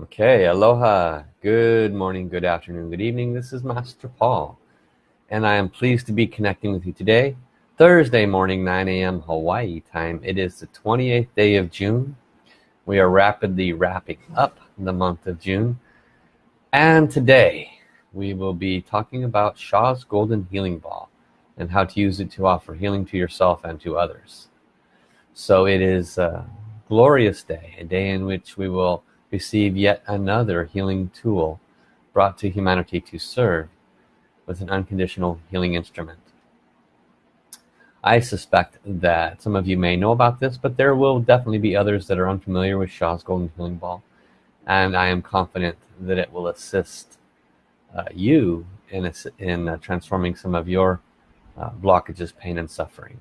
Okay, aloha. Good morning, good afternoon, good evening. This is Master Paul, and I am pleased to be connecting with you today. Thursday morning, 9 a.m. Hawaii time. It is the 28th day of June. We are rapidly wrapping up the month of June. And today, we will be talking about Sha's Golden Healing Ball and how to use it to offer healing to yourself and to others. So it is a glorious day, a day in which we will receive yet another healing tool brought to humanity to serve with an unconditional healing instrument. I suspect that some of you may know about this, but there will definitely be others that are unfamiliar with Sha's Golden Healing Ball. And I am confident that it will assist uh, you in, in uh, transforming some of your uh, blockages, pain, and suffering.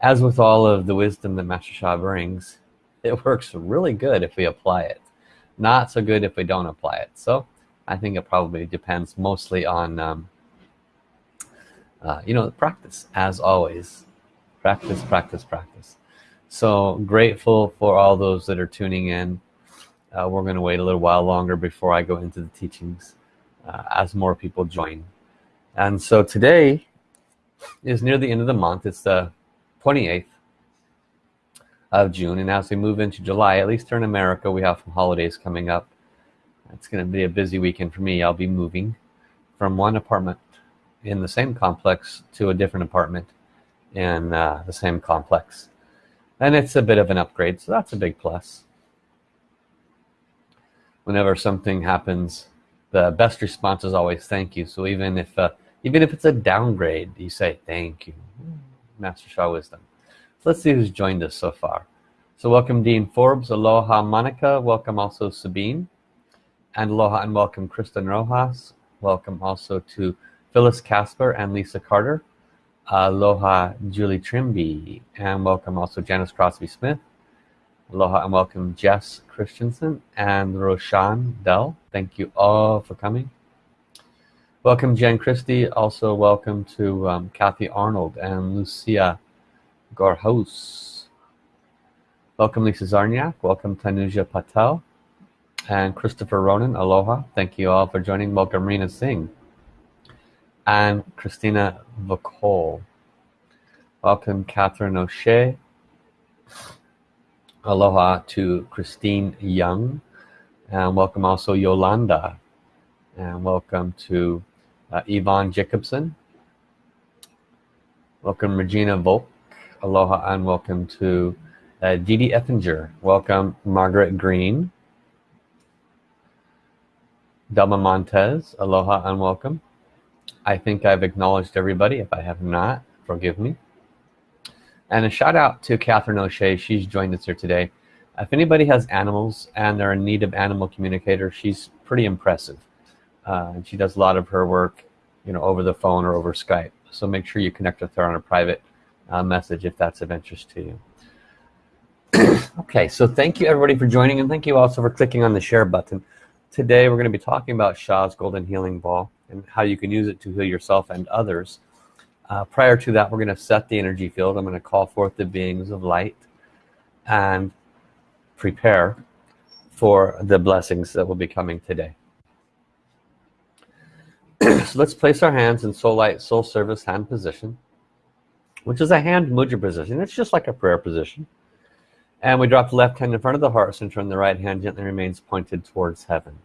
As with all of the wisdom that Master Sha brings, it works really good if we apply it not so good if we don't apply it. So I think it probably depends mostly on um, uh, you know practice as always. Practice practice practice. So grateful for all those that are tuning in. Uh, we're gonna wait a little while longer before I go into the teachings uh, as more people join. And so today is near the end of the month. It's the 28th of June. And as we move into July at least here in America we have some holidays coming up. It's gonna be a busy weekend for me. I'll be moving from one apartment in the same complex to a different apartment in uh, the same complex. And it's a bit of an upgrade so that's a big plus. Whenever something happens the best response is always thank you. So even if uh, even if it's a downgrade you say thank you. Master Sha Wisdom let's see who's joined us so far. So welcome Dean Forbes aloha Monica welcome also Sabine and aloha and welcome Kristen Rojas welcome also to Phyllis Casper and Lisa Carter aloha Julie Trimby and welcome also Janice Crosby Smith aloha and welcome Jess Christensen and Roshan Dell. Thank you all for coming. Welcome Jen Christie also welcome to um, Kathy Arnold and Lucia Gorhouse. Welcome Lisa Zarniak, welcome Tanuja Patel and Christopher Ronan, aloha. Thank you all for joining. Welcome Rena Singh and Christina Vacol. Welcome Catherine O'Shea. Aloha to Christine Young and welcome also Yolanda and welcome to uh, Yvonne Jacobson. Welcome Regina Volk aloha and welcome to uh, Dee Dee Effinger welcome Margaret Green. Delma Montez aloha and welcome. I think I've acknowledged everybody. If I have not forgive me. And a shout out to Catherine O'Shea. She's joined us here today. If anybody has animals and they're in need of animal communicator she's pretty impressive. Uh, and she does a lot of her work you know over the phone or over Skype. So make sure you connect with her on a private uh, message if that's of interest to you. Okay so thank you everybody for joining and thank you also for clicking on the share button. Today we're going to be talking about Sha's golden healing ball and how you can use it to heal yourself and others. Uh, prior to that we're going to set the energy field. I'm going to call forth the beings of light and prepare for the blessings that will be coming today. So let's place our hands in soul light soul service hand position which is a hand mudra position. It's just like a prayer position. And we drop the left hand in front of the heart center and the right hand gently remains pointed towards heaven.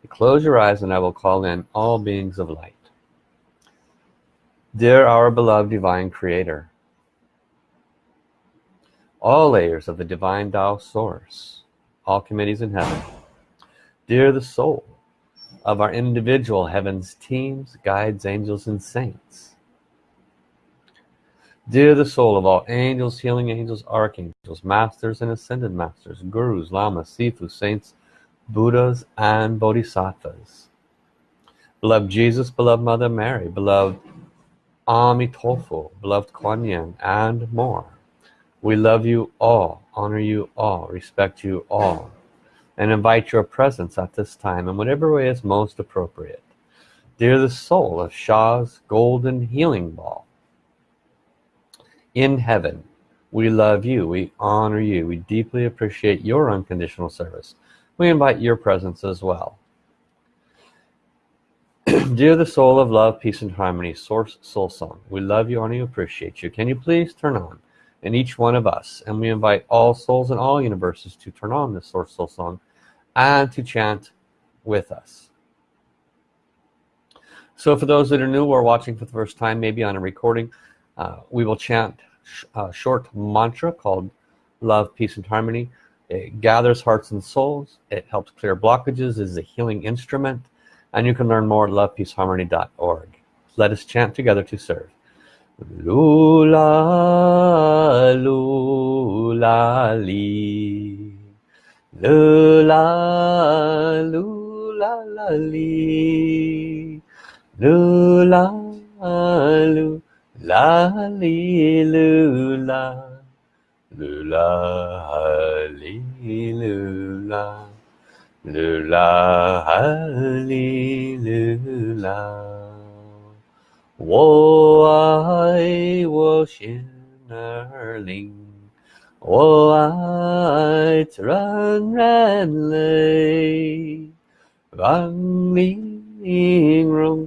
You close your eyes and I will call in all beings of light. Dear our beloved divine creator all layers of the divine Tao source all committees in heaven dear the soul of our individual heavens teams guides angels and saints Dear the soul of all angels, healing angels, archangels, masters and ascended masters, gurus, lamas, sifu, saints, buddhas, and bodhisattvas. Beloved Jesus, beloved Mother Mary, beloved Amitofo, beloved Kuan Yin, and more. We love you all, honor you all, respect you all, and invite your presence at this time in whatever way is most appropriate. Dear the soul of Sha's golden healing ball, in heaven. We love you. We honor you. We deeply appreciate your unconditional service. We invite your presence as well. Dear the soul of love peace and harmony source soul song we love you honor you appreciate you. Can you please turn on in each one of us? And we invite all souls in all universes to turn on this source soul song and to chant with us. So for those that are new or watching for the first time maybe on a recording uh, we will chant a uh, short mantra called love peace and harmony. It gathers hearts and souls. It helps clear blockages. Is a healing instrument. And you can learn more at lovepeaceharmony.org let us chant together to serve. Lula, lula, li. Lula, lula, li. Lula, lula, 啦哩噜啦，噜啦哈哩噜啦，噜啦哈哩噜啦。我爱我心儿灵，我爱软软泪，让你容。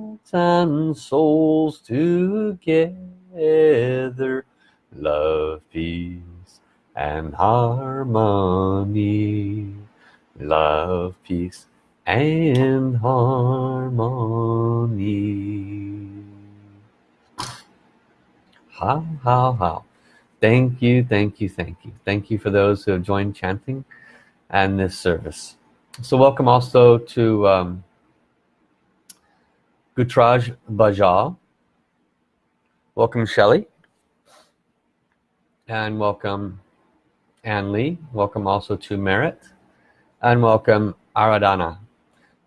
and souls together. Love, peace and harmony. Love, peace and harmony. How how how thank you thank you thank you. Thank you for those who have joined chanting and this service. So welcome also to um, Gutraj Bajal. Welcome Shelley. And welcome Ann Lee. Welcome also to Merit. And welcome Aradana.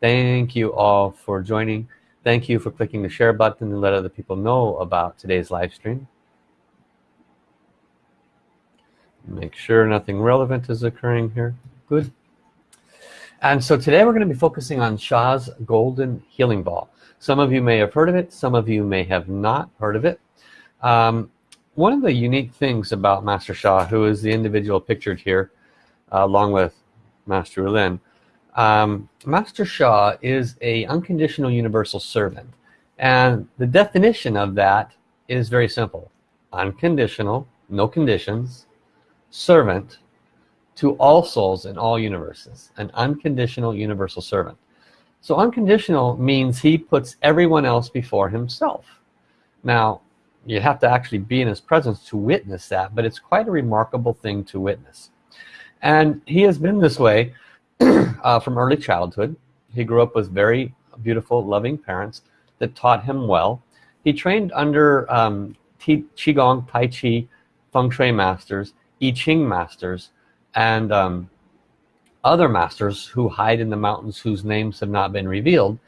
thank you all for joining. Thank you for clicking the share button and let other people know about today's live stream. Make sure nothing relevant is occurring here. Good. And so today we're going to be focusing on Sha's golden healing ball some of you may have heard of it some of you may have not heard of it. Um, one of the unique things about Master Sha who is the individual pictured here uh, along with Master Lin um, Master Sha is a unconditional universal servant. And the definition of that is very simple. Unconditional no conditions servant to all souls in all universes. An unconditional universal servant so unconditional means he puts everyone else before himself. Now you have to actually be in his presence to witness that but it's quite a remarkable thing to witness. And he has been this way uh, from early childhood. He grew up with very beautiful loving parents that taught him well. He trained under um, Qigong Tai Chi Feng Shui masters I Ching masters and um, other masters who hide in the mountains whose names have not been revealed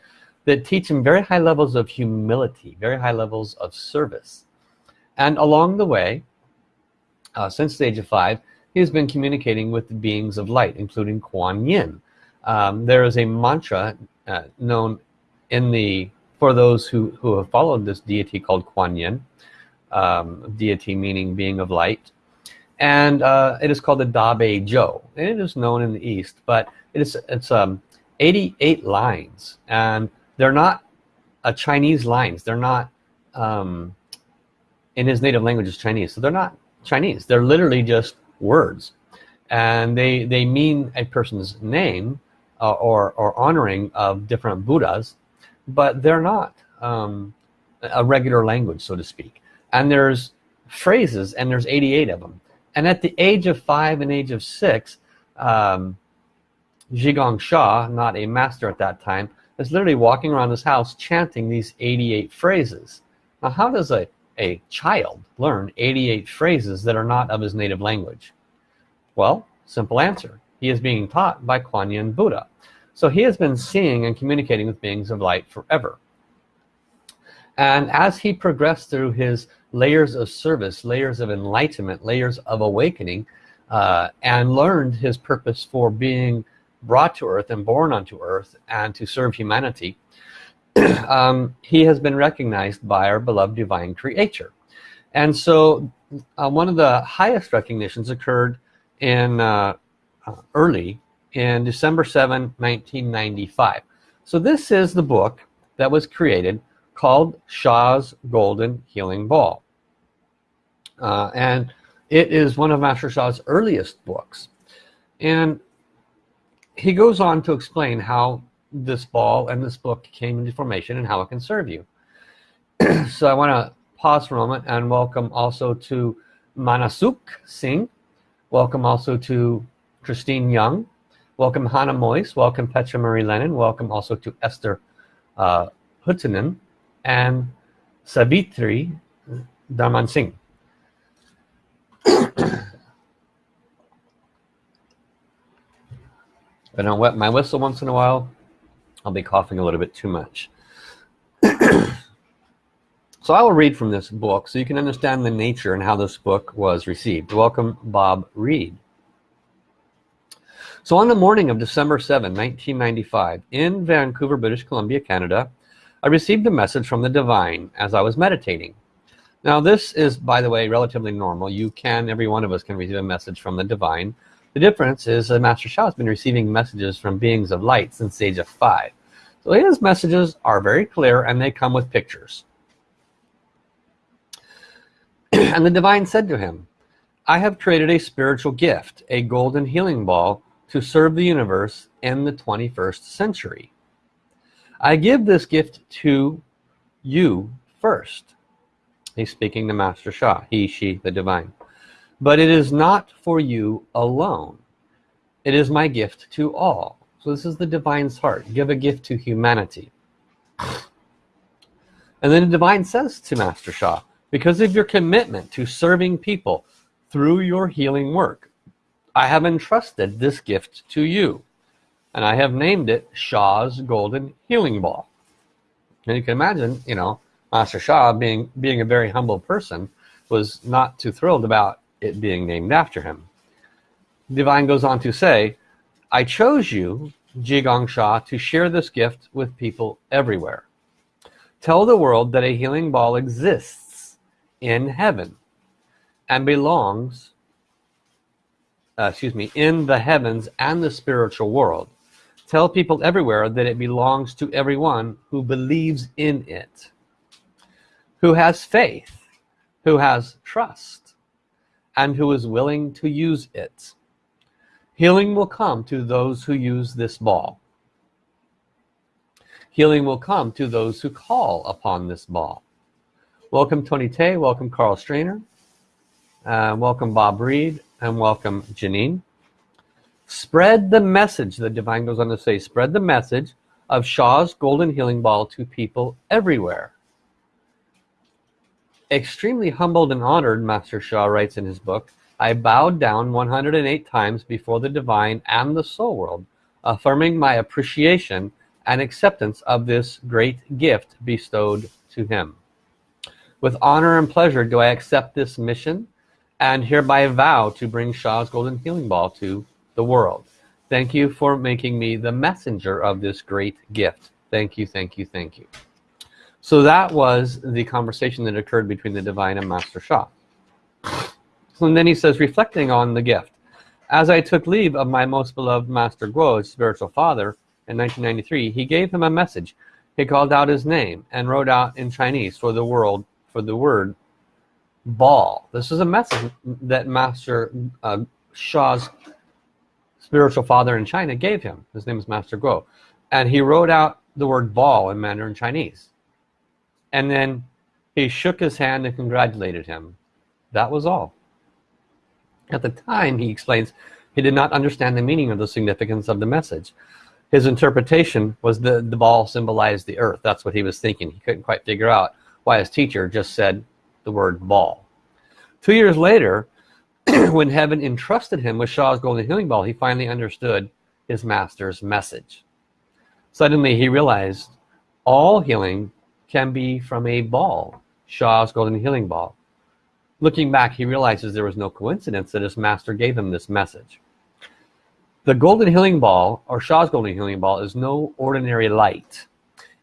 that teach him very high levels of humility very high levels of service. And along the way uh, since the age of five he has been communicating with the beings of light including Kuan Yin. Um, there is a mantra uh, known in the for those who who have followed this deity called Kuan Yin um, deity meaning being of light and uh, it is called the Da Bei Zhou and it is known in the East but it is it's um 88 lines. And they're not a Chinese lines. They're not um, in his native language is Chinese. So they're not Chinese. They're literally just words. And they they mean a person's name uh, or, or honoring of different Buddhas but they're not um, a regular language so to speak. And there's phrases and there's 88 of them and at the age of five and age of six um, Zhi Gang Sha not a master at that time is literally walking around his house chanting these 88 phrases. Now how does a a child learn 88 phrases that are not of his native language? Well simple answer. He is being taught by Kuan Yin Buddha. So he has been seeing and communicating with beings of light forever. And as he progressed through his layers of service layers of enlightenment layers of awakening uh, and learned his purpose for being brought to earth and born onto earth and to serve humanity. Um, he has been recognized by our beloved divine creator and so uh, one of the highest recognitions occurred in uh, uh early in December 7 1995 so this is the book that was created called Sha's Golden Healing Ball. Uh, and it is one of Master Sha's earliest books. And he goes on to explain how this ball and this book came into formation and how it can serve you. So I want to pause for a moment and welcome also to Manasuk Singh. Welcome also to Christine Young. Welcome Hannah Moyes. Welcome Petra Marie Lennon. Welcome also to Esther uh, and Savitri Daman Singh. I don't wet my whistle once in a while. I'll be coughing a little bit too much. So I will read from this book so you can understand the nature and how this book was received. Welcome Bob Reed. So on the morning of December 7 1995 in Vancouver British Columbia Canada I received a message from the divine as I was meditating now this is by the way relatively normal you can every one of us can receive a message from the divine the difference is that Master Sha has been receiving messages from beings of light since the age of five. So his messages are very clear and they come with pictures. and the divine said to him, I have created a spiritual gift, a golden healing ball to serve the universe in the 21st century. I give this gift to you first. He's speaking to Master Sha, he, she, the divine. But it is not for you alone. It is my gift to all. So this is the divine's heart. Give a gift to humanity. And then the divine says to Master Sha because of your commitment to serving people through your healing work I have entrusted this gift to you and I have named it Sha's Golden Healing Ball and you can imagine you know Master Sha being being a very humble person was not too thrilled about it being named after him. Divine goes on to say, I chose you, Zhi Gang Sha, to share this gift with people everywhere. Tell the world that a healing ball exists in heaven and belongs, uh, excuse me, in the heavens and the spiritual world. Tell people everywhere that it belongs to everyone who believes in it, who has faith, who has trust, and who is willing to use it. Healing will come to those who use this ball. Healing will come to those who call upon this ball. Welcome Tony Tay, welcome Carl Strainer, uh, welcome Bob Reed, and welcome Janine. Spread the message, the divine goes on to say, spread the message of Sha's golden healing ball to people everywhere. Extremely humbled and honored Master Sha writes in his book I bowed down 108 times before the divine and the soul world affirming my appreciation and acceptance of this great gift bestowed to him. With honor and pleasure do I accept this mission and hereby vow to bring Sha's golden healing ball to the world thank you for making me the messenger of this great gift thank you thank you thank you so that was the conversation that occurred between the divine and Master Sha. So and then he says, reflecting on the gift, as I took leave of my most beloved Master Guo's spiritual father, in 1993, he gave him a message. He called out his name and wrote out in Chinese for the world, for the word ball. This is a message that Master uh, Sha's spiritual father in China gave him. His name is Master Guo. And he wrote out the word ball in Mandarin Chinese. And then he shook his hand and congratulated him. That was all. At the time he explains he did not understand the meaning of the significance of the message. His interpretation was the the ball symbolized the earth. That's what he was thinking. He couldn't quite figure out why his teacher just said the word ball two years later when heaven entrusted him with Sha's golden healing ball he finally understood his master's message Suddenly he realized all healing can be from a ball, Sha's golden healing ball. Looking back, he realizes there was no coincidence that his master gave him this message. The golden healing ball, or Sha's golden healing ball, is no ordinary light.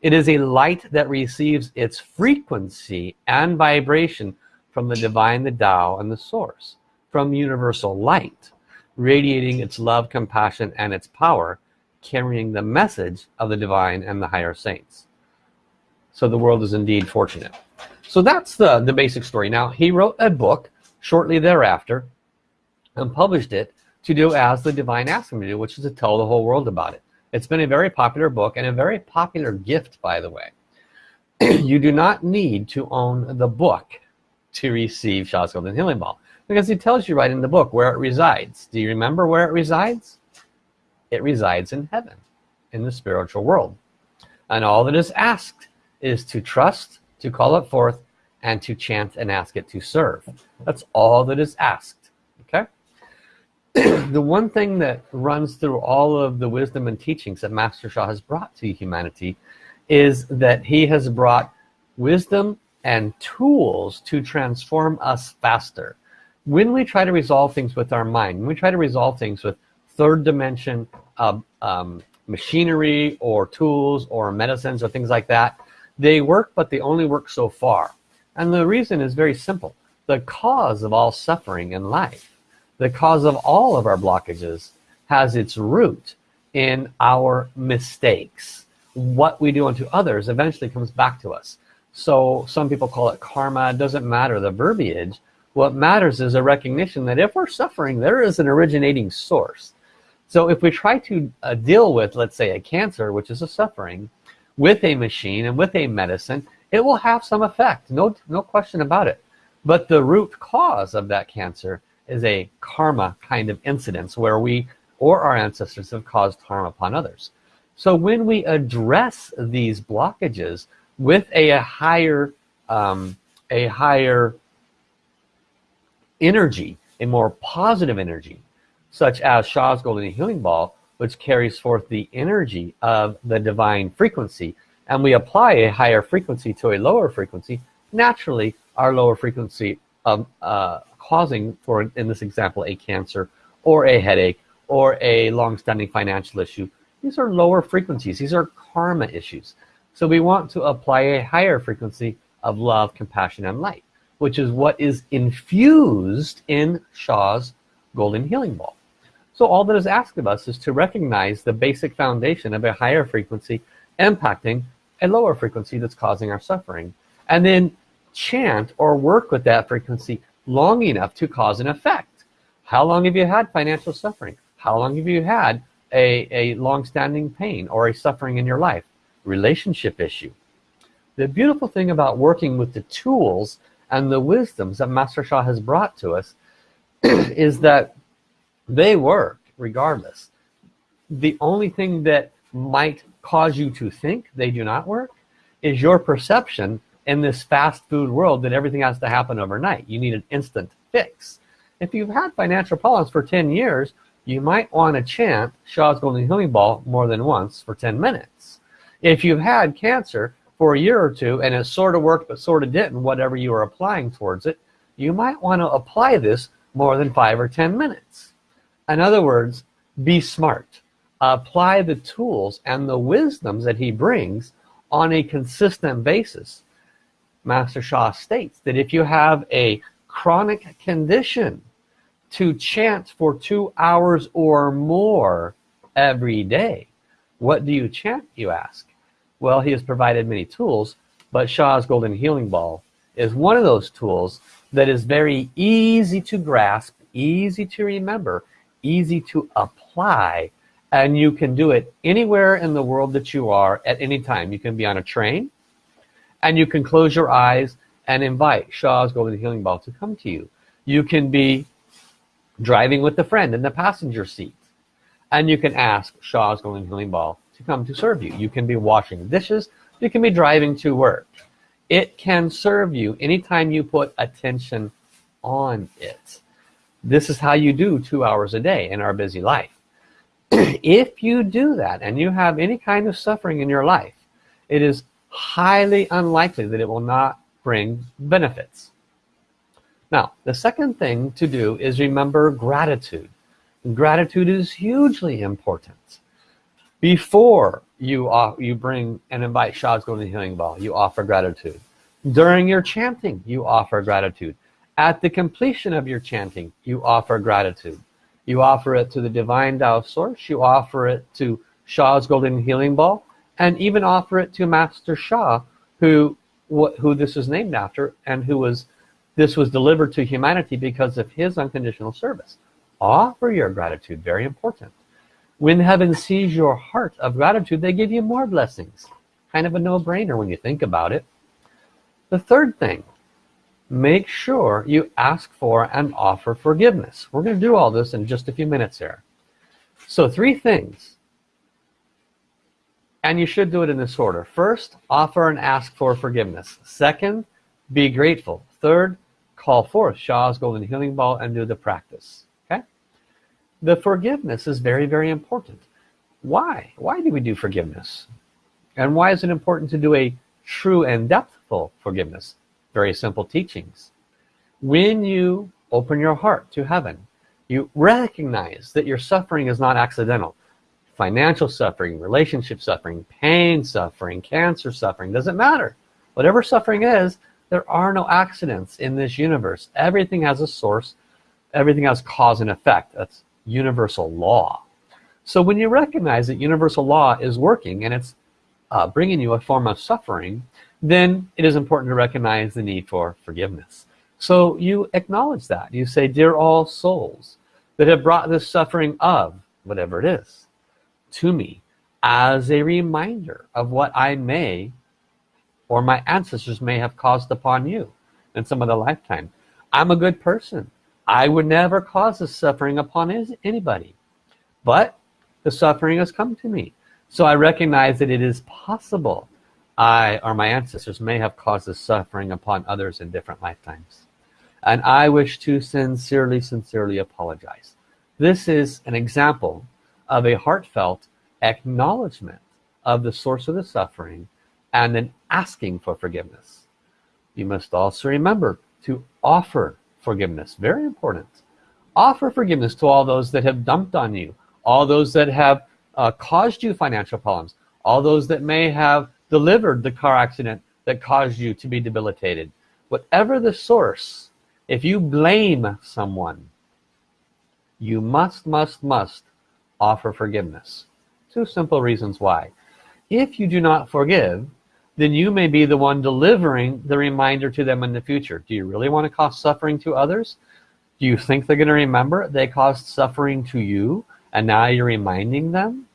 It is a light that receives its frequency and vibration from the divine, the Tao, and the source, from universal light, radiating its love, compassion, and its power, carrying the message of the divine and the higher saints. So the world is indeed fortunate. So that's the, the basic story. Now, he wrote a book shortly thereafter and published it to do as the divine asked him to do, which is to tell the whole world about it. It's been a very popular book and a very popular gift, by the way. you do not need to own the book to receive Sha's Golden Healing Ball because he tells you right in the book where it resides. Do you remember where it resides? It resides in heaven, in the spiritual world. And all that is asked is to trust, to call it forth, and to chant and ask it to serve. That's all that is asked. Okay? the one thing that runs through all of the wisdom and teachings that Master Sha has brought to humanity is that he has brought wisdom and tools to transform us faster. When we try to resolve things with our mind, when we try to resolve things with third dimension uh, um, machinery or tools or medicines or things like that, they work, but they only work so far. And the reason is very simple. The cause of all suffering in life, the cause of all of our blockages, has its root in our mistakes. What we do unto others eventually comes back to us. So some people call it karma. It doesn't matter the verbiage. What matters is a recognition that if we're suffering, there is an originating source. So if we try to uh, deal with, let's say, a cancer, which is a suffering, with a machine and with a medicine it will have some effect no no question about it but the root cause of that cancer is a karma kind of incidence where we or our ancestors have caused harm upon others so when we address these blockages with a, a higher um, a higher energy a more positive energy such as Sha's golden healing ball which carries forth the energy of the divine frequency and we apply a higher frequency to a lower frequency naturally our lower frequency of uh, causing for in this example a cancer or a headache or a long-standing financial issue. These are lower frequencies. These are karma issues. So we want to apply a higher frequency of love compassion and light which is what is infused in Sha's golden healing ball so all that is asked of us is to recognize the basic foundation of a higher frequency impacting a lower frequency that's causing our suffering. And then chant or work with that frequency long enough to cause an effect. How long have you had financial suffering? How long have you had a, a long-standing pain or a suffering in your life? Relationship issue. The beautiful thing about working with the tools and the wisdoms that Master Sha has brought to us is that they work regardless. The only thing that might cause you to think they do not work is your perception in this fast food world that everything has to happen overnight. You need an instant fix. If you've had financial problems for 10 years you might want to chant Sha's Golden Healing Ball more than once for 10 minutes. If you've had cancer for a year or two and it sort of worked but sort of didn't whatever you are applying towards it you might want to apply this more than five or ten minutes. In other words be smart. Apply the tools and the wisdoms that he brings on a consistent basis. Master Sha states that if you have a chronic condition to chant for two hours or more every day what do you chant you ask well he has provided many tools but Sha's golden healing ball is one of those tools that is very easy to grasp easy to remember easy to apply and you can do it anywhere in the world that you are at any time. You can be on a train and you can close your eyes and invite Sha's golden healing ball to come to you. You can be driving with a friend in the passenger seat and you can ask Sha's golden healing ball to come to serve you. You can be washing dishes you can be driving to work. It can serve you anytime you put attention on it. This is how you do two hours a day in our busy life. If you do that and you have any kind of suffering in your life it is highly unlikely that it will not bring benefits. Now the second thing to do is remember gratitude. Gratitude is hugely important before you you bring and invite Sha's Golden Healing Ball you offer gratitude. During your chanting you offer gratitude. At the completion of your chanting you offer gratitude. You offer it to the divine Tao source you offer it to Sha's Golden Healing Ball and even offer it to Master Sha who who this is named after and who was this was delivered to humanity because of his unconditional service. Offer your gratitude very important when heaven sees your heart of gratitude they give you more blessings. Kind of a no-brainer when you think about it. The third thing make sure you ask for and offer forgiveness. We're going to do all this in just a few minutes here. So three things and you should do it in this order. First offer and ask for forgiveness. Second be grateful. Third call forth Sha's golden healing ball and do the practice the forgiveness is very very important. Why? Why do we do forgiveness? And why is it important to do a true and depthful forgiveness? Very simple teachings. When you open your heart to heaven you recognize that your suffering is not accidental. Financial suffering relationship suffering pain suffering cancer suffering doesn't matter. Whatever suffering is there are no accidents in this universe. Everything has a source. Everything has cause and effect. That's universal law. So when you recognize that universal law is working and it's uh, bringing you a form of suffering then it is important to recognize the need for forgiveness. So you acknowledge that. You say dear all souls that have brought this suffering of whatever it is to me as a reminder of what I may or my ancestors may have caused upon you in some other lifetime. I'm a good person I would never cause this suffering upon anybody. But the suffering has come to me. So I recognize that it is possible I or my ancestors may have caused this suffering upon others in different lifetimes. And I wish to sincerely sincerely apologize. This is an example of a heartfelt acknowledgement of the source of the suffering and then asking for forgiveness. You must also remember to offer forgiveness. Very important. Offer forgiveness to all those that have dumped on you all those that have uh, caused you financial problems all those that may have delivered the car accident that caused you to be debilitated. Whatever the source if you blame someone you must must must offer forgiveness. Two simple reasons why. If you do not forgive then you may be the one delivering the reminder to them in the future. Do you really want to cause suffering to others? Do you think they're going to remember they caused suffering to you and now you're reminding them?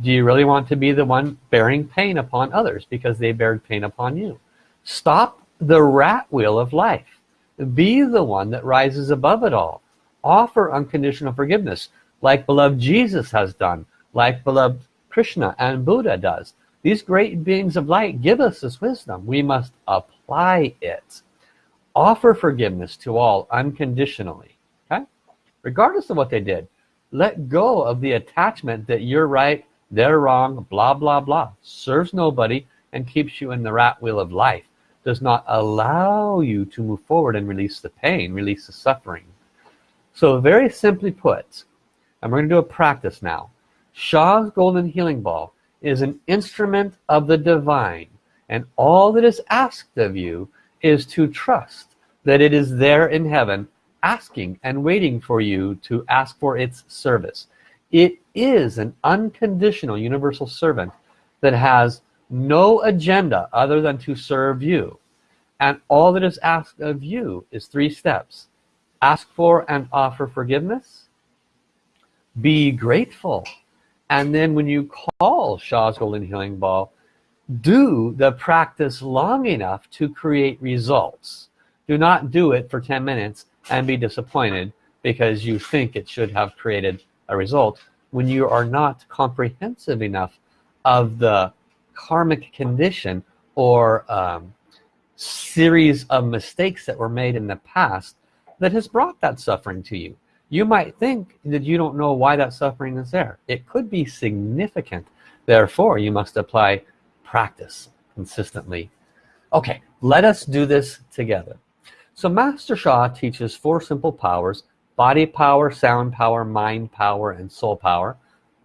Do you really want to be the one bearing pain upon others because they bear pain upon you? Stop the rat wheel of life. Be the one that rises above it all. Offer unconditional forgiveness like beloved Jesus has done like beloved Krishna and Buddha does these great beings of light give us this wisdom. We must apply it. Offer forgiveness to all unconditionally. Okay? Regardless of what they did let go of the attachment that you're right they're wrong blah blah blah. Serves nobody and keeps you in the rat wheel of life. Does not allow you to move forward and release the pain release the suffering. So very simply put and we're going to do a practice now. Sha's golden healing ball is an instrument of the divine and all that is asked of you is to trust that it is there in heaven asking and waiting for you to ask for its service. It is an unconditional universal servant that has no agenda other than to serve you. And all that is asked of you is three steps. Ask for and offer forgiveness. Be grateful and then when you call Sha's Golden Healing Ball do the practice long enough to create results. Do not do it for 10 minutes and be disappointed because you think it should have created a result when you are not comprehensive enough of the karmic condition or um, series of mistakes that were made in the past that has brought that suffering to you you might think that you don't know why that suffering is there. It could be significant. Therefore you must apply practice consistently. Okay let us do this together. So Master Sha teaches four simple powers body power sound power mind power and soul power.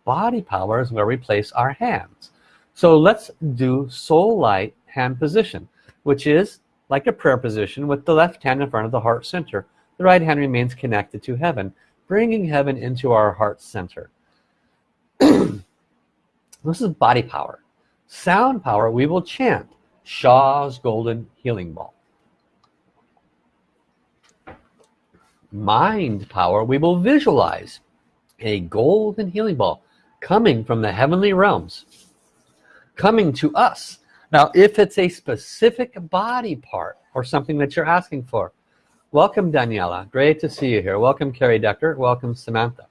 Body power is where we place our hands. So let's do soul light hand position which is like a prayer position with the left hand in front of the heart center the right hand remains connected to heaven bringing heaven into our heart center. This is body power. Sound power we will chant Sha's golden healing ball. Mind power we will visualize a golden healing ball coming from the heavenly realms coming to us. Now if it's a specific body part or something that you're asking for welcome Daniela. Great to see you here. Welcome Carrie Decker. Welcome Samantha.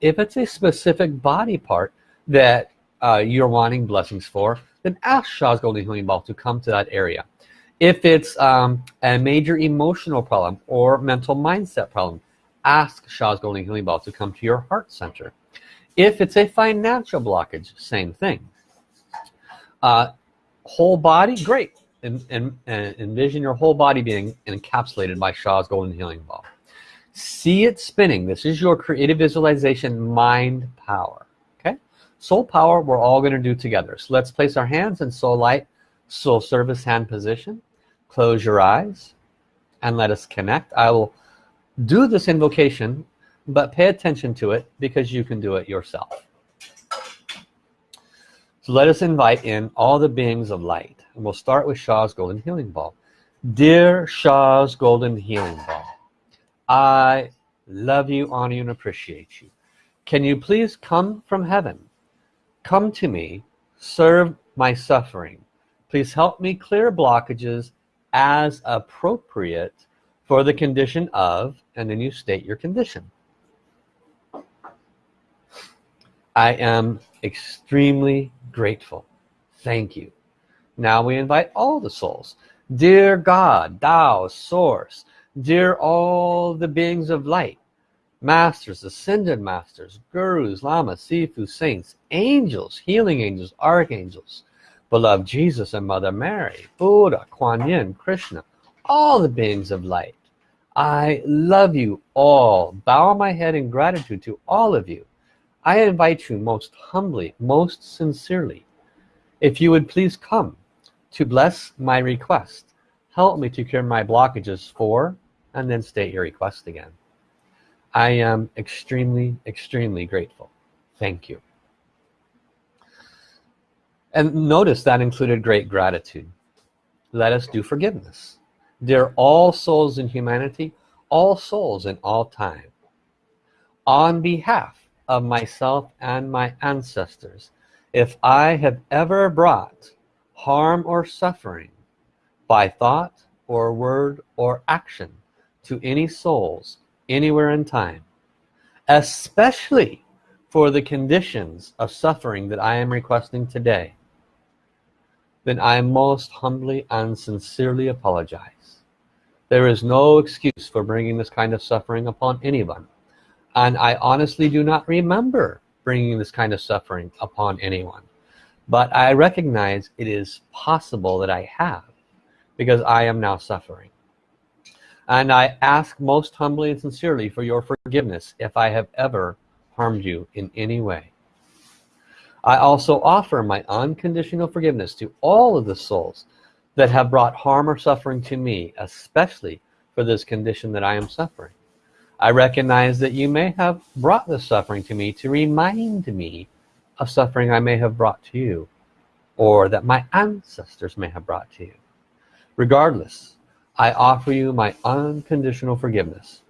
If it's a specific body part that uh, you're wanting blessings for then ask Sha's Golden Healing Ball to come to that area. If it's um, a major emotional problem or mental mindset problem ask Sha's Golden Healing Ball to come to your heart center. If it's a financial blockage same thing. Uh, whole body great and, and, and envision your whole body being encapsulated by Sha's Golden Healing Ball. See it spinning. This is your creative visualization mind power. Okay? Soul power we're all going to do together. So let's place our hands in soul light soul service hand position. Close your eyes and let us connect. I will do this invocation but pay attention to it because you can do it yourself. So let us invite in all the beings of light and we'll start with Sha's golden healing ball. Dear Sha's golden healing ball I love you honor you and appreciate you. Can you please come from heaven? Come to me. Serve my suffering. Please help me clear blockages as appropriate for the condition of and then you state your condition. I am extremely grateful. Thank you now we invite all the souls dear God Tao source dear all the beings of light masters ascended masters gurus lamas sifu saints angels healing angels archangels beloved Jesus and Mother Mary, Buddha, Kuan Yin, Krishna, all the beings of light. I love you all. Bow my head in gratitude to all of you. I invite you most humbly, most sincerely, if you would please come to bless my request. Help me to cure my blockages for, and then state your request again. I am extremely, extremely grateful. Thank you and notice that included great gratitude let us do forgiveness dear all souls in humanity all souls in all time on behalf of myself and my ancestors if I have ever brought harm or suffering by thought or word or action to any souls anywhere in time especially for the conditions of suffering that I am requesting today then I most humbly and sincerely apologize. There is no excuse for bringing this kind of suffering upon anyone. And I honestly do not remember bringing this kind of suffering upon anyone. But I recognize it is possible that I have because I am now suffering. And I ask most humbly and sincerely for your forgiveness if I have ever harmed you in any way. I also offer my unconditional forgiveness to all of the souls that have brought harm or suffering to me, especially for this condition that I am suffering. I recognize that you may have brought this suffering to me to remind me of suffering I may have brought to you or that my ancestors may have brought to you. Regardless, I offer you my unconditional forgiveness.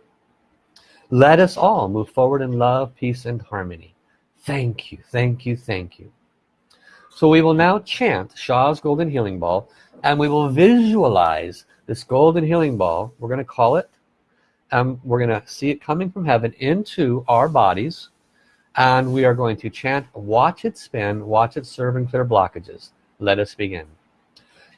Let us all move forward in love, peace, and harmony. Thank you, thank you, thank you. So we will now chant Sha's Golden Healing Ball and we will visualize this Golden Healing Ball. We're going to call it, and we're going to see it coming from heaven into our bodies and we are going to chant, watch it spin, watch it serve and clear blockages. Let us begin.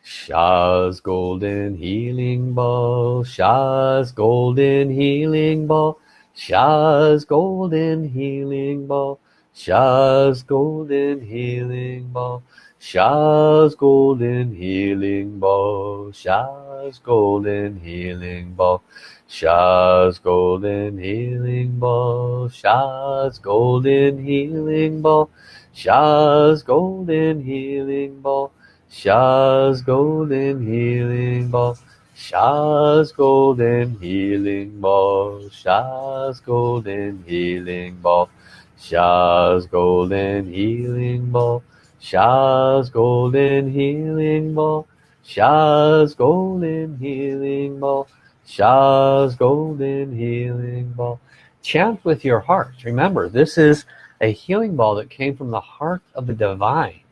Sha's Golden Healing Ball, Sha's Golden Healing Ball, Sha's golden healing ball Sha's golden healing ball Sha's golden healing ball Sha's golden healing ball Sha's golden healing ball Sha's golden healing ball Sha's golden healing ball Sha's golden healing ball Sha's golden healing ball Sha's golden healing ball Sha's golden healing ball Sha's golden healing ball. Sha's golden healing ball. Sha's golden healing ball. Chant with your heart. Remember this is a healing ball that came from the heart of the divine.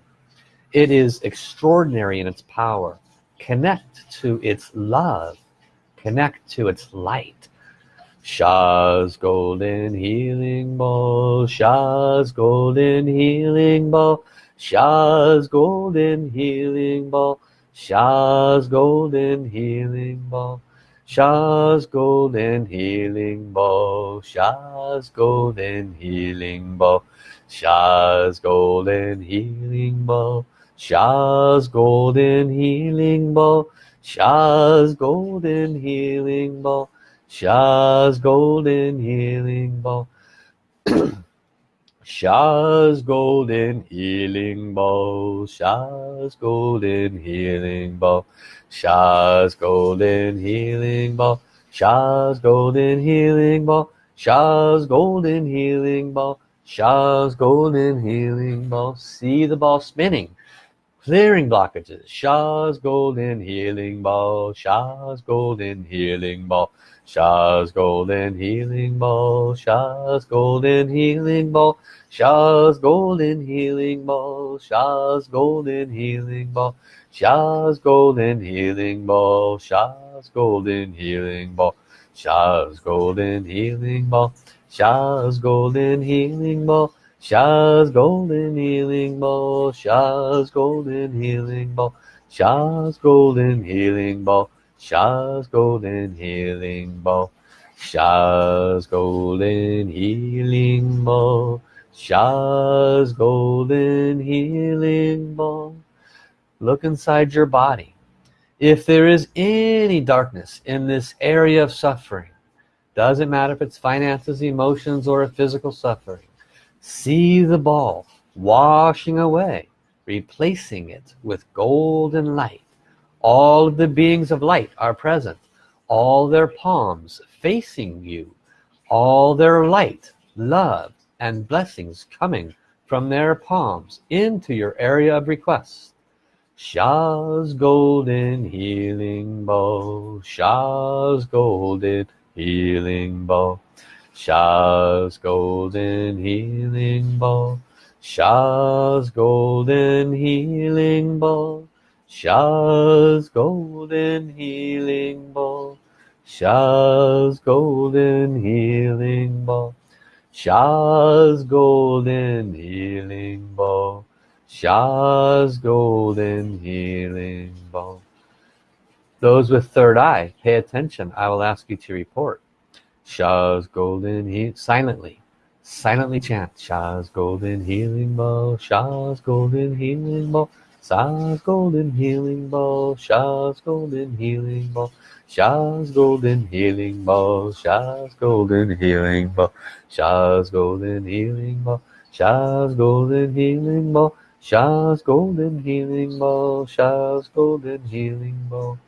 It is extraordinary in its power. Connect to its love. Connect to its light. Sha's golden healing ball. Sha's golden healing ball Sha's golden healing ball. Sha's golden healing ball. Sha's golden healing ball. Sha's golden healing ball. Sha's golden healing ball. Sha's golden healing ball. Sha's golden healing ball. Sha's golden healing ball Sha's Golden Healing Bowl, Sha's Golden Healing Bowl, Sha's Golden Healing Bowl, Sha's Golden Healing Bowl, Sha's Golden Healing Bowl, Sha's Golden Healing Bowl. See the ball spinning, clearing blockages. Sha's Golden Healing Bowl, Sha's Golden Healing Bowl, Sha's golden healing ball Sha's golden healing ball Sha's golden healing ball Sha's golden healing ball Sha's golden healing ball Sha's golden healing ball Sha's golden healing ball Sha's golden healing ball Sha's golden healing ball Sha's golden healing ball Sha's golden healing ball Sha's golden healing ball. Sha's golden healing ball. Sha's golden healing ball. Look inside your body. If there is any darkness in this area of suffering doesn't matter if it's finances emotions or a physical suffering see the ball washing away replacing it with golden light all of the beings of light are present. All their palms facing you. All their light love and blessings coming from their palms into your area of request. Sha's golden healing ball Sha's golden healing ball Sha's golden healing ball Sha's golden healing ball Sha's golden healing ball. Sha's golden healing ball. Sha's golden healing ball. Sha's golden healing ball. Those with third eye pay attention. I will ask you to report. Sha's golden he silently silently chant. Sha's golden healing ball Sha's golden healing ball Sha's golden healing ball, Sha's golden healing ball, Sha's golden healing ball, Sha's golden healing ball, Sha's golden healing ball, Sha's golden healing ball, Sha's golden healing ball, Sha's golden healing ball.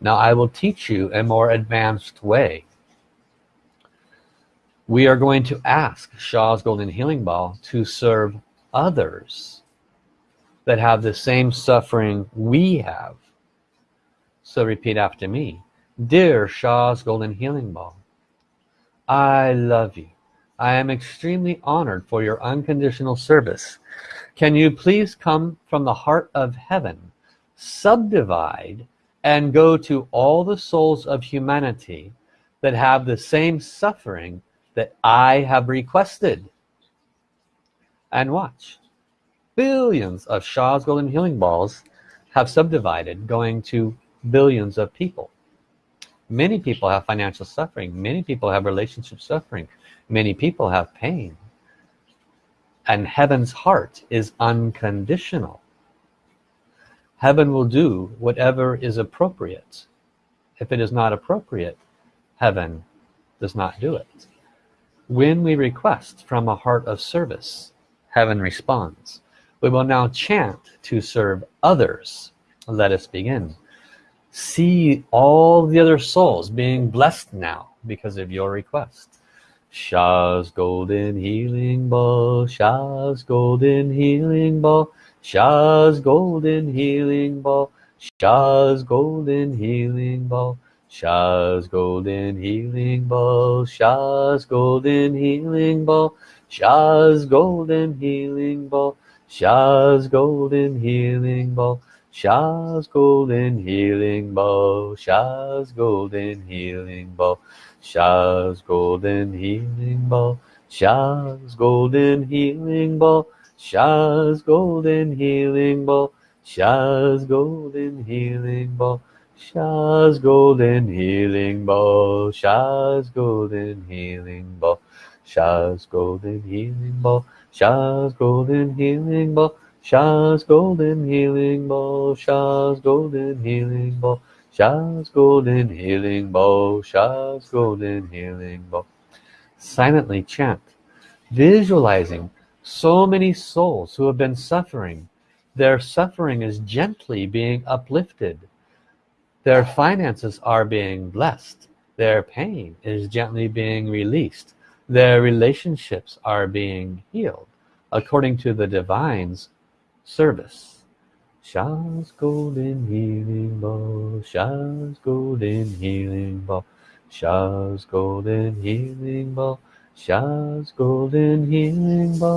Now I will teach you a more advanced way. We are going to ask Sha's golden healing ball to serve others that have the same suffering we have. So repeat after me. Dear Sha's Golden Healing Ball, I love you. I am extremely honored for your unconditional service. Can you please come from the heart of heaven, subdivide, and go to all the souls of humanity that have the same suffering that I have requested and watch billions of Sha's golden healing balls have subdivided going to billions of people. Many people have financial suffering. Many people have relationship suffering. Many people have pain. And heaven's heart is unconditional. Heaven will do whatever is appropriate. If it is not appropriate heaven does not do it. When we request from a heart of service heaven responds we will now chant to serve others. Let us begin. See all the other souls being blessed now because of your request. Sha's golden healing ball, Sha's golden healing ball, Sha's golden healing ball, Sha's golden healing ball, Sha's golden healing ball, Sha's golden healing ball, Sha's golden healing ball, Sha's golden healing ball, Sha's golden healing ball, Sha's golden healing ball. Sha's golden healing ball Sha's golden healing ball Sha's golden healing ball Sha's golden healing ball Sha's golden healing ball Sha's golden healing ball Sha's golden healing ball Sha's golden healing ball Sha's golden healing ball Sha's golden healing ball Sha's golden healing bow, Sha's golden healing ball. Silently chant, visualizing so many souls who have been suffering. Their suffering is gently being uplifted. Their finances are being blessed. Their pain is gently being released. Their relationships are being healed according to the divine's service. Sha's golden healing ball, Sha's golden healing ball, Sha's golden healing ball, Sha's golden healing ball,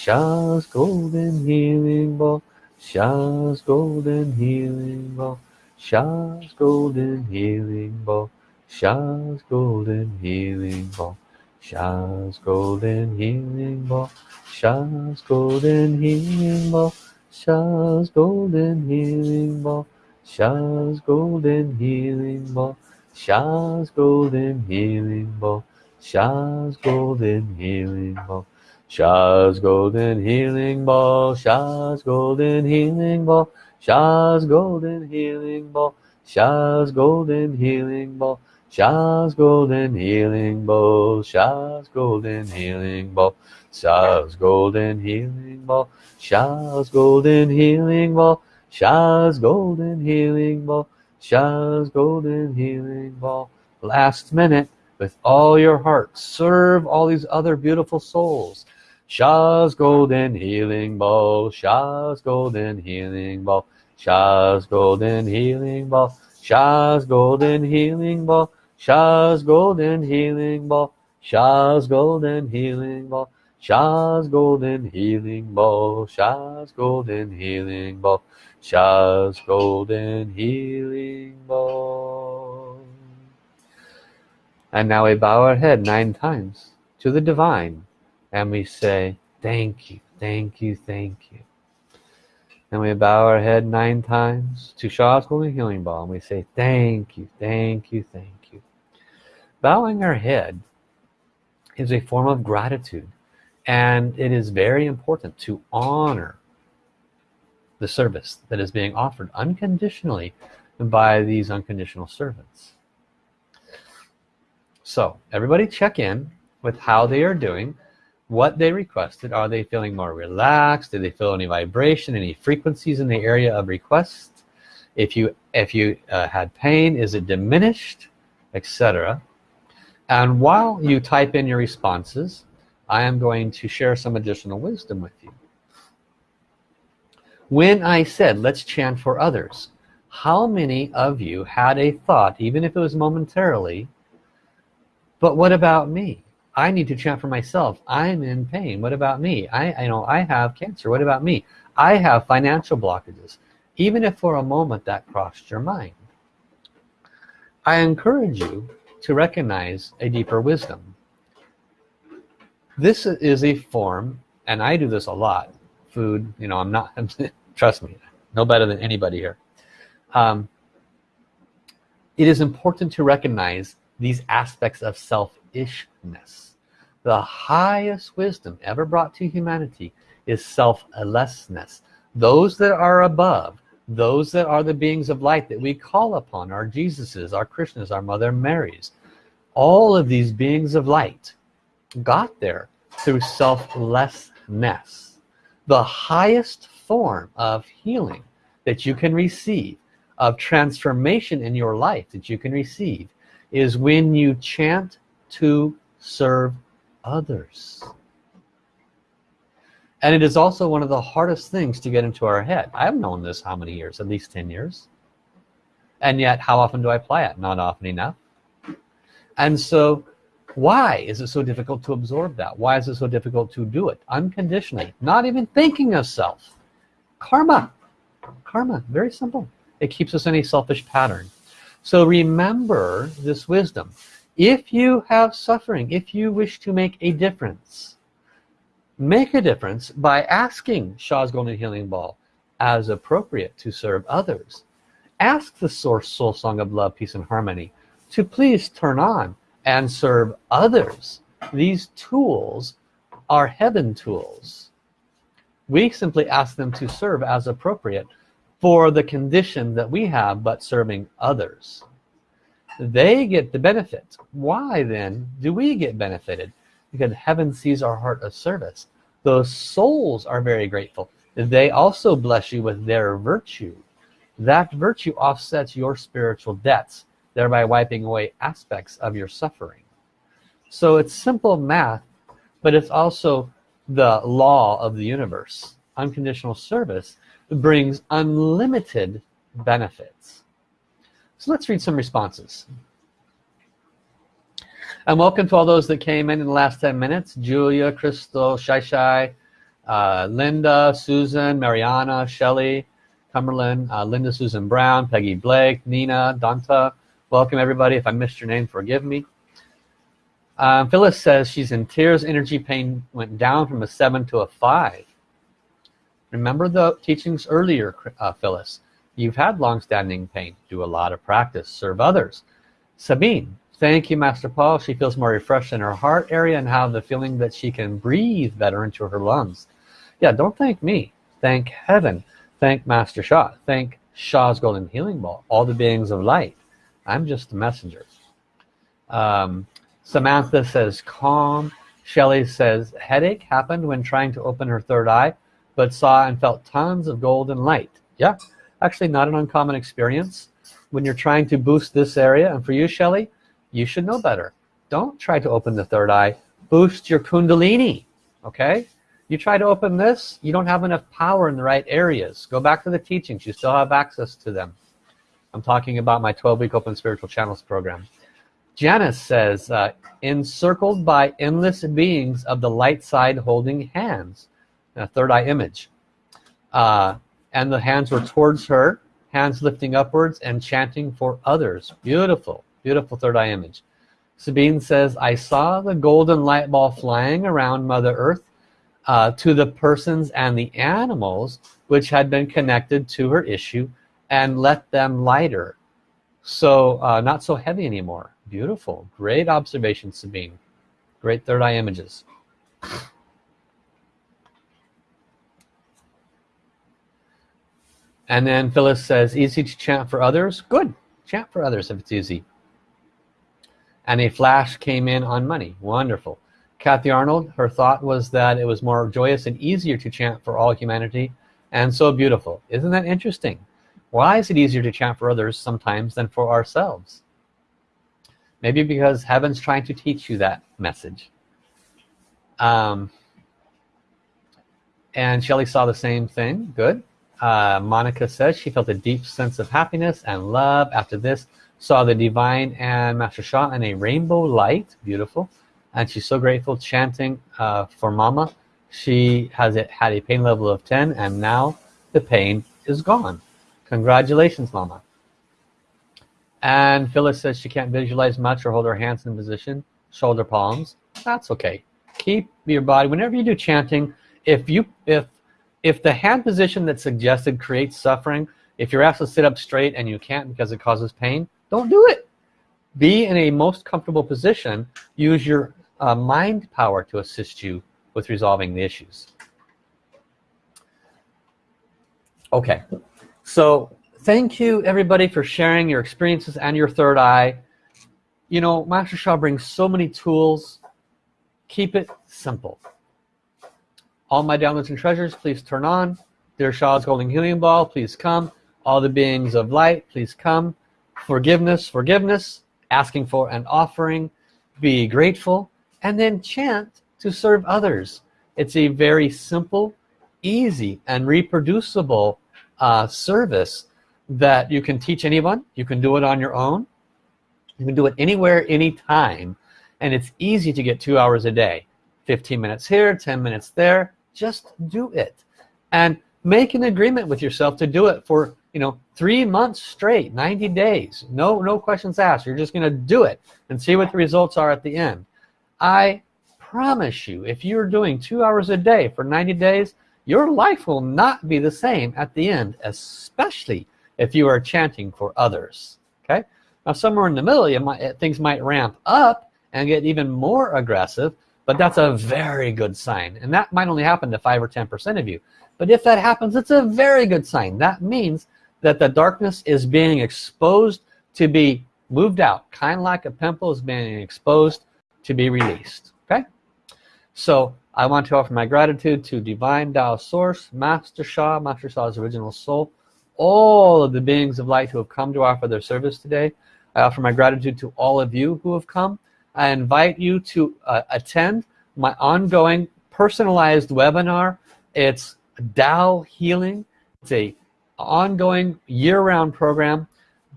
Sha's golden healing ball, Sha's golden healing ball, Sha's golden healing ball, Sha's golden healing ball, Sha's golden healing ball, Sha's golden healing ball. Sha's golden healing ball Sha's golden healing ball Sha's golden healing ball Sha's golden healing ball Sha's golden healing ball Sha's golden healing ball Sha's golden healing ball Sha's golden healing ball Sha's golden healing ball Sha's golden healing ball Sha's golden healing ball Sha's golden healing ball Sha's golden healing ball Sha's golden healing ball last minute with all your heart serve all these other beautiful souls Sha's golden healing ball Sha's golden healing ball Sha's golden healing ball Sha's golden healing ball Sha's golden healing ball Sha's golden healing ball Sha's golden healing ball, Sha's golden healing ball, Sha's golden healing ball. And now we bow our head nine times to the divine and we say, thank you, thank you, thank you. And we bow our head nine times to Sha's golden healing ball and we say, thank you, thank you, thank you. Bowing our head is a form of gratitude and it is very important to honor the service that is being offered unconditionally by these unconditional servants. So everybody check in with how they are doing. What they requested are they feeling more relaxed? Do they feel any vibration any frequencies in the area of request? If you if you uh, had pain is it diminished etc and while you type in your responses I am going to share some additional wisdom with you. When I said let's chant for others how many of you had a thought even if it was momentarily but what about me? I need to chant for myself. I'm in pain. What about me? I, I know I have cancer. What about me? I have financial blockages. Even if for a moment that crossed your mind I encourage you to recognize a deeper wisdom. This is a form and I do this a lot food you know I'm not trust me no better than anybody here. Um, it is important to recognize these aspects of selfishness. The highest wisdom ever brought to humanity is selflessness. Those that are above those that are the beings of light that we call upon our Jesuses our Krishnas our Mother Marys. All of these beings of light got there through selflessness the highest form of healing that you can receive of transformation in your life that you can receive is when you chant to serve others and it is also one of the hardest things to get into our head. I've known this how many years? At least 10 years. And yet how often do I apply it? Not often enough. And so why is it so difficult to absorb that? Why is it so difficult to do it? Unconditionally. Not even thinking of self. Karma. Karma. Very simple. It keeps us in a selfish pattern. So remember this wisdom. If you have suffering if you wish to make a difference make a difference by asking Sha's Golden Healing Ball as appropriate to serve others. Ask the source soul song of love peace and harmony to please turn on and serve others. These tools are heaven tools. We simply ask them to serve as appropriate for the condition that we have but serving others. They get the benefit. Why then do we get benefited because heaven sees our heart of service. Those souls are very grateful. They also bless you with their virtue. That virtue offsets your spiritual debts thereby wiping away aspects of your suffering. So it's simple math but it's also the law of the universe. Unconditional service brings unlimited benefits. So let's read some responses and welcome to all those that came in in the last 10 minutes. Julia Crystal Shai Shai uh, Linda Susan Mariana Shelley Cumberland uh, Linda Susan Brown Peggy Blake Nina Danta. Welcome everybody. If I missed your name forgive me. Um, Phyllis says she's in tears. Energy pain went down from a seven to a five. Remember the teachings earlier uh, Phyllis? You've had long-standing pain. Do a lot of practice. Serve others. Sabine thank you Master Paul. She feels more refreshed in her heart area and have the feeling that she can breathe better into her lungs. Yeah don't thank me. Thank heaven. Thank Master Sha thank Sha's golden healing ball all the beings of light. I'm just a messenger. Um, Samantha says calm. Shelly says headache happened when trying to open her third eye but saw and felt tons of golden light. Yeah actually not an uncommon experience. When you're trying to boost this area and for you Shelly you should know better don't try to open the third eye boost your kundalini okay you try to open this you don't have enough power in the right areas go back to the teachings you still have access to them I'm talking about my 12-week Open Spiritual Channels program. Janice says, uh, encircled by endless beings of the light side holding hands. A third eye image. Uh, and the hands were towards her, hands lifting upwards and chanting for others. Beautiful, beautiful third eye image. Sabine says, I saw the golden light ball flying around Mother Earth uh, to the persons and the animals which had been connected to her issue and let them lighter. So uh, not so heavy anymore. Beautiful. Great observation Sabine. Great third eye images. And then Phyllis says easy to chant for others? Good. Chant for others if it's easy and a flash came in on money wonderful Kathy Arnold her thought was that it was more joyous and easier to chant for all humanity and so beautiful isn't that interesting why is it easier to chant for others sometimes than for ourselves? Maybe because heaven's trying to teach you that message. Um, and Shelley saw the same thing. Good. Uh, Monica says she felt a deep sense of happiness and love after this. Saw the divine and Master Sha in a rainbow light. Beautiful. And she's so grateful chanting uh, for Mama. She has it had a pain level of 10 and now the pain is gone. Congratulations, Mama. And Phyllis says she can't visualize much or hold her hands in position, shoulder palms. That's okay. Keep your body, whenever you do chanting, if you if if the hand position that's suggested creates suffering, if you're asked to sit up straight and you can't because it causes pain, don't do it. Be in a most comfortable position. Use your uh, mind power to assist you with resolving the issues. Okay. So thank you everybody for sharing your experiences and your third eye. You know Master Sha brings so many tools. Keep it simple. All my downloads and treasures please turn on. Dear Sha's golden healing ball please come. All the beings of light please come forgiveness forgiveness asking for an offering be grateful and then chant to serve others. It's a very simple easy and reproducible uh, service that you can teach anyone. You can do it on your own. You can do it anywhere anytime. And it's easy to get two hours a day. 15 minutes here 10 minutes there. Just do it. And make an agreement with yourself to do it for you know three months straight 90 days no no questions asked. You're just gonna do it and see what the results are at the end. I promise you if you're doing two hours a day for 90 days your life will not be the same at the end especially if you are chanting for others okay? Now somewhere in the middle you might things might ramp up and get even more aggressive but that's a very good sign. And that might only happen to five or ten percent of you. But if that happens it's a very good sign. That means that the darkness is being exposed to be moved out. Kind of like a pimple is being exposed to be released. Okay? So I want to offer my gratitude to Divine Tao Source Master Sha Master Sha's original soul. All of the beings of light who have come to offer their service today. I offer my gratitude to all of you who have come. I invite you to uh, attend my ongoing personalized webinar. It's Tao healing. It's a ongoing year-round program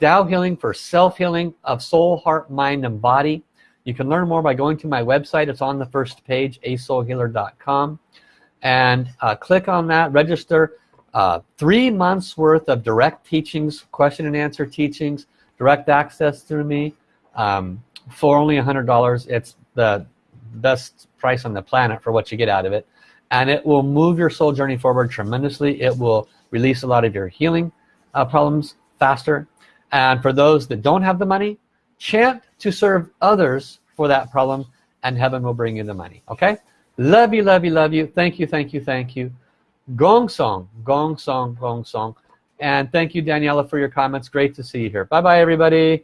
Tao healing for self-healing of soul heart mind and body. You can learn more by going to my website. It's on the first page asoulhealer.com and uh, click on that register uh, three months worth of direct teachings question and answer teachings direct access through me um, for only a hundred dollars. It's the best price on the planet for what you get out of it. And it will move your soul journey forward tremendously. It will release a lot of your healing uh, problems faster. And for those that don't have the money chant to serve others for that problem and heaven will bring you the money okay? Love you love you love you. Thank you thank you thank you. Gong song gong song gong song. And thank you Daniela for your comments. Great to see you here. Bye bye everybody